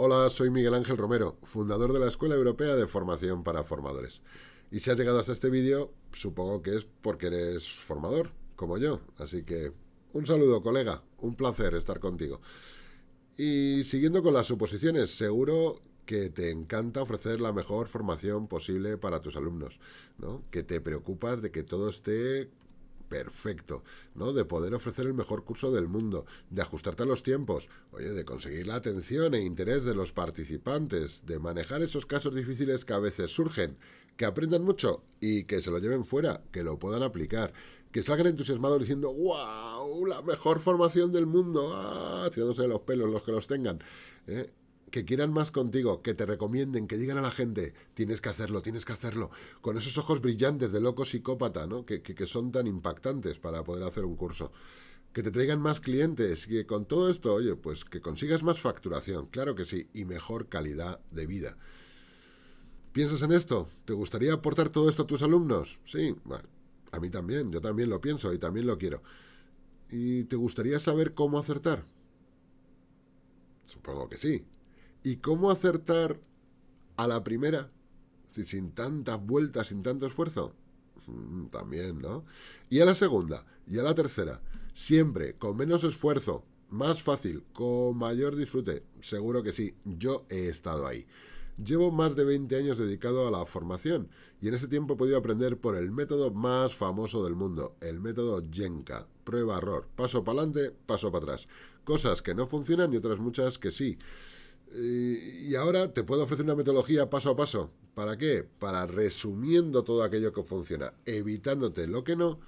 Hola, soy Miguel Ángel Romero, fundador de la Escuela Europea de Formación para Formadores. Y si has llegado hasta este vídeo, supongo que es porque eres formador, como yo. Así que un saludo, colega. Un placer estar contigo. Y siguiendo con las suposiciones, seguro que te encanta ofrecer la mejor formación posible para tus alumnos, ¿no? Que te preocupas de que todo esté perfecto, ¿no? De poder ofrecer el mejor curso del mundo, de ajustarte a los tiempos, oye, de conseguir la atención e interés de los participantes, de manejar esos casos difíciles que a veces surgen, que aprendan mucho y que se lo lleven fuera, que lo puedan aplicar, que salgan entusiasmados diciendo, wow, la mejor formación del mundo, ah, tirándose los pelos los que los tengan, ¿eh? Que quieran más contigo, que te recomienden, que digan a la gente, tienes que hacerlo, tienes que hacerlo, con esos ojos brillantes de loco psicópata, ¿no? Que, que, son tan impactantes para poder hacer un curso. Que te traigan más clientes y que con todo esto, oye, pues que consigas más facturación, claro que sí, y mejor calidad de vida. ¿Piensas en esto? ¿Te gustaría aportar todo esto a tus alumnos? Sí, bueno, a mí también, yo también lo pienso y también lo quiero. ¿Y te gustaría saber cómo acertar? Supongo que sí. ¿Y cómo acertar a la primera? Sin tantas vueltas, sin tanto esfuerzo. Mm, también, ¿no? Y a la segunda, y a la tercera. Siempre, con menos esfuerzo, más fácil, con mayor disfrute. Seguro que sí, yo he estado ahí. Llevo más de 20 años dedicado a la formación y en ese tiempo he podido aprender por el método más famoso del mundo, el método Jenka. Prueba-error, paso para adelante, paso para atrás. Cosas que no funcionan y otras muchas que sí. Y ahora te puedo ofrecer una metodología paso a paso. ¿Para qué? Para resumiendo todo aquello que funciona, evitándote lo que no,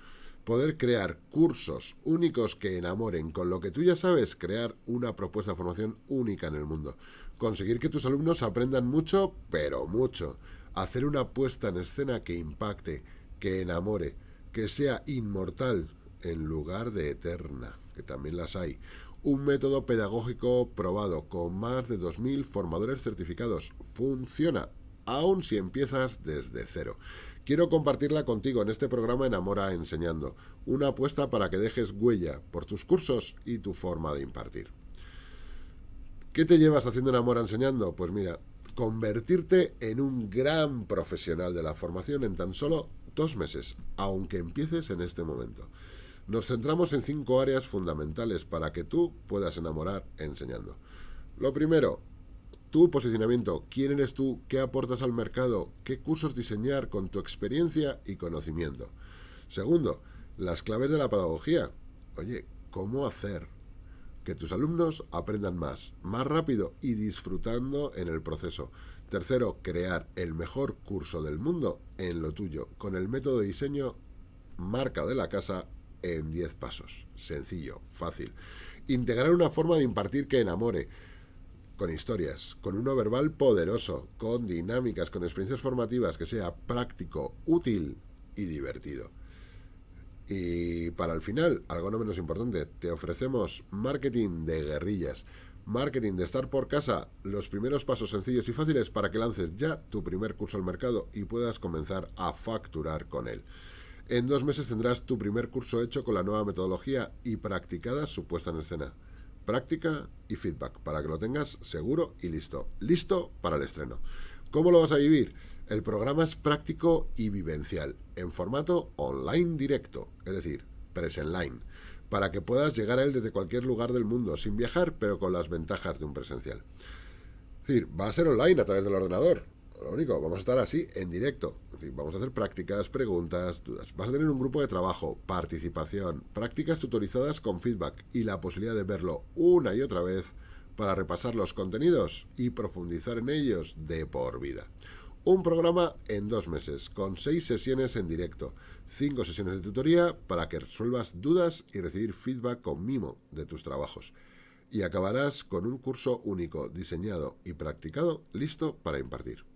poder crear cursos únicos que enamoren con lo que tú ya sabes, crear una propuesta de formación única en el mundo. Conseguir que tus alumnos aprendan mucho, pero mucho. Hacer una puesta en escena que impacte, que enamore, que sea inmortal en lugar de eterna, que también las hay un método pedagógico probado con más de 2.000 formadores certificados. Funciona, aun si empiezas desde cero. Quiero compartirla contigo en este programa Enamora Enseñando, una apuesta para que dejes huella por tus cursos y tu forma de impartir. ¿Qué te llevas haciendo Enamora Enseñando? Pues mira, convertirte en un gran profesional de la formación en tan solo dos meses, aunque empieces en este momento. Nos centramos en cinco áreas fundamentales para que tú puedas enamorar enseñando. Lo primero, tu posicionamiento, quién eres tú, qué aportas al mercado, qué cursos diseñar con tu experiencia y conocimiento. Segundo, las claves de la pedagogía. Oye, ¿cómo hacer que tus alumnos aprendan más, más rápido y disfrutando en el proceso? Tercero, crear el mejor curso del mundo en lo tuyo, con el método de diseño marca de la casa en 10 pasos. Sencillo, fácil. Integrar una forma de impartir que enamore, con historias, con uno verbal poderoso, con dinámicas, con experiencias formativas, que sea práctico, útil y divertido. Y para el final, algo no menos importante, te ofrecemos marketing de guerrillas, marketing de estar por casa, los primeros pasos sencillos y fáciles para que lances ya tu primer curso al mercado y puedas comenzar a facturar con él. En dos meses tendrás tu primer curso hecho con la nueva metodología y practicada su puesta en escena. Práctica y feedback para que lo tengas seguro y listo. Listo para el estreno. ¿Cómo lo vas a vivir? El programa es práctico y vivencial, en formato online directo, es decir, presenline, para que puedas llegar a él desde cualquier lugar del mundo, sin viajar, pero con las ventajas de un presencial. Es decir, va a ser online a través del ordenador, lo único, vamos a estar así, en directo. Vamos a hacer prácticas, preguntas, dudas. Vas a tener un grupo de trabajo, participación, prácticas tutorizadas con feedback y la posibilidad de verlo una y otra vez para repasar los contenidos y profundizar en ellos de por vida. Un programa en dos meses, con seis sesiones en directo, cinco sesiones de tutoría para que resuelvas dudas y recibir feedback con mimo de tus trabajos. Y acabarás con un curso único, diseñado y practicado, listo para impartir.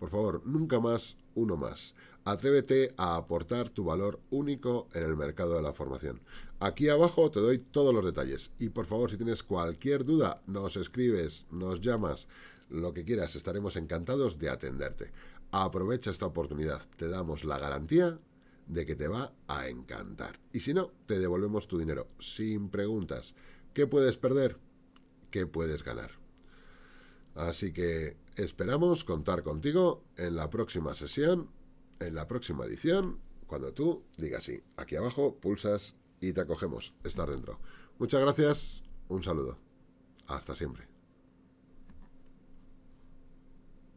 Por favor, nunca más uno más. Atrévete a aportar tu valor único en el mercado de la formación. Aquí abajo te doy todos los detalles. Y por favor, si tienes cualquier duda, nos escribes, nos llamas, lo que quieras, estaremos encantados de atenderte. Aprovecha esta oportunidad, te damos la garantía de que te va a encantar. Y si no, te devolvemos tu dinero, sin preguntas. ¿Qué puedes perder? ¿Qué puedes ganar? Así que esperamos contar contigo en la próxima sesión, en la próxima edición, cuando tú digas sí. Aquí abajo pulsas y te acogemos. Estar dentro. Muchas gracias. Un saludo. Hasta siempre.